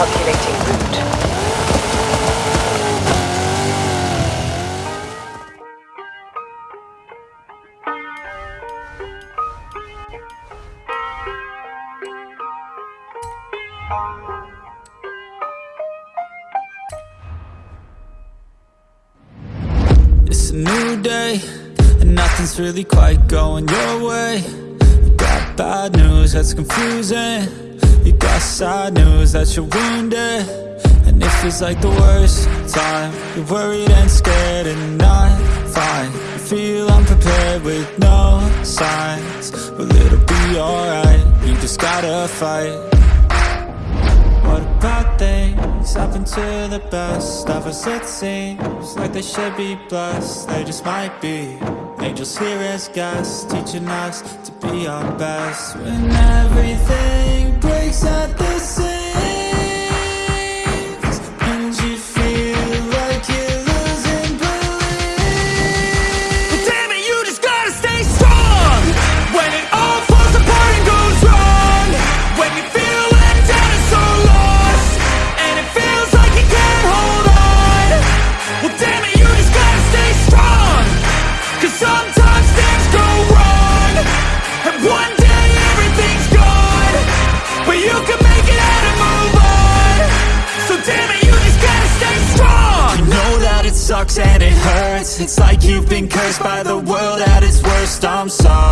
Calculating route. It's a new day, and nothing's really quite going your way. You got bad news that's confusing. Sad news that you're wounded. And it feels like the worst time. You're worried and scared and not fine. You feel unprepared with no signs. Well, it'll be alright. You just gotta fight. What about things happen to the best of us? It seems like they should be blessed. They just might be angels here as guests, teaching us to be our best. When everything breaks sucks and it hurts. It's like you've been cursed by the world at its worst. I'm sorry.